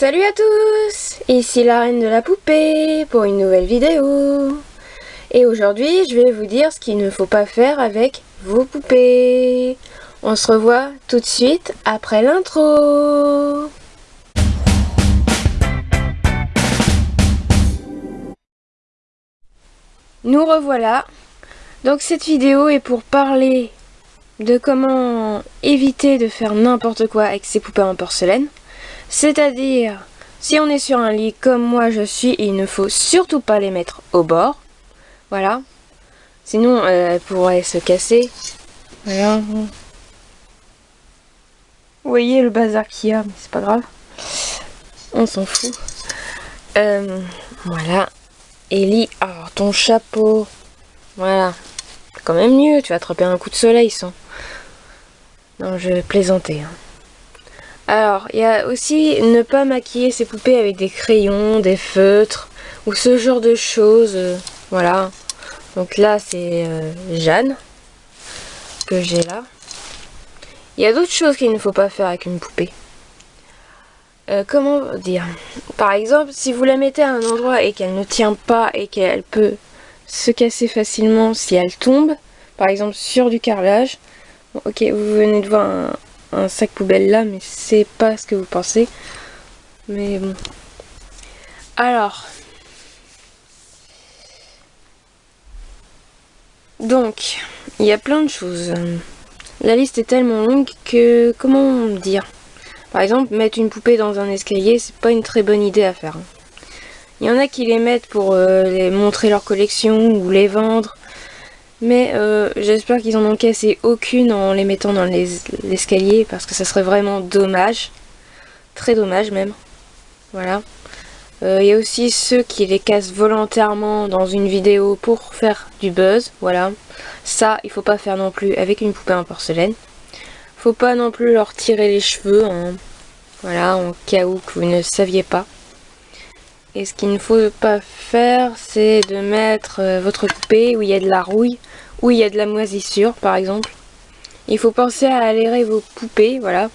Salut à tous Ici la reine de la poupée pour une nouvelle vidéo. Et aujourd'hui, je vais vous dire ce qu'il ne faut pas faire avec vos poupées. On se revoit tout de suite après l'intro. Nous revoilà. Donc cette vidéo est pour parler de comment éviter de faire n'importe quoi avec ses poupées en porcelaine. C'est-à-dire, si on est sur un lit comme moi je suis, il ne faut surtout pas les mettre au bord. Voilà. Sinon, euh, elles pourraient se casser. Voilà. Vous voyez le bazar qu'il y a, mais c'est pas grave. On s'en fout. Euh, voilà. Ellie, alors ton chapeau. Voilà. Quand même mieux, tu vas attraper un coup de soleil sans. Non, je vais plaisanter. Hein. Alors, il y a aussi ne pas maquiller ses poupées avec des crayons, des feutres, ou ce genre de choses. Euh, voilà. Donc là, c'est euh, Jeanne, que j'ai là. Il y a d'autres choses qu'il ne faut pas faire avec une poupée. Euh, comment dire? Par exemple, si vous la mettez à un endroit et qu'elle ne tient pas et qu'elle peut se casser facilement si elle tombe, par exemple sur du carrelage, ok, vous venez de voir un, un sac poubelle là, mais c'est pas ce que vous pensez. Mais bon. Alors. Donc, il y a plein de choses. La liste est tellement longue que, comment dire? Par exemple, mettre une poupée dans un escalier, c'est pas une très bonne idée à faire. Il y en a qui les mettent pour euh, les montrer leur collection ou les vendre. Mais euh, j'espère qu'ils en ont cassé aucune en les mettant dans l'escalier parce que ça serait vraiment dommage. Très dommage même. Voilà. Euh, il y a aussi ceux qui les cassent volontairement dans une vidéo pour faire du buzz. Voilà. Ça, il faut pas faire non plus avec une poupée en porcelaine. Faut pas non plus leur tirer les cheveux. Hein. Voilà, en cas où que vous ne saviez pas. Et ce qu'il ne faut pas faire, c'est de mettre euh, votre poupée où il y a de la rouille, où il y a de la moisissure par exemple. Il faut penser à aérer vos poupées, voilà.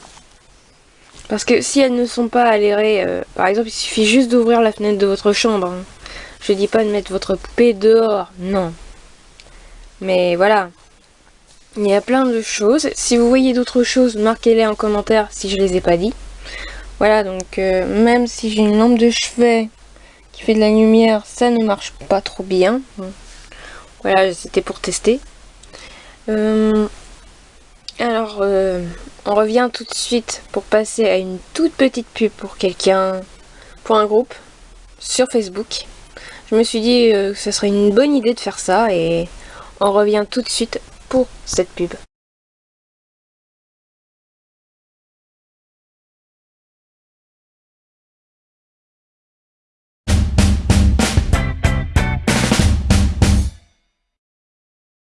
Parce que si elles ne sont pas aérées, euh, par exemple, il suffit juste d'ouvrir la fenêtre de votre chambre. Hein. Je dis pas de mettre votre poupée dehors, non. Mais voilà. Il y a plein de choses. Si vous voyez d'autres choses, marquez-les en commentaire si je les ai pas dit. Voilà, donc euh, même si j'ai une lampe de chevet qui fait de la lumière, ça ne marche pas trop bien. Voilà, c'était pour tester. Euh, alors, euh, on revient tout de suite pour passer à une toute petite pub pour quelqu'un, pour un groupe sur Facebook. Je me suis dit euh, que ce serait une bonne idée de faire ça et on revient tout de suite pour cette pub.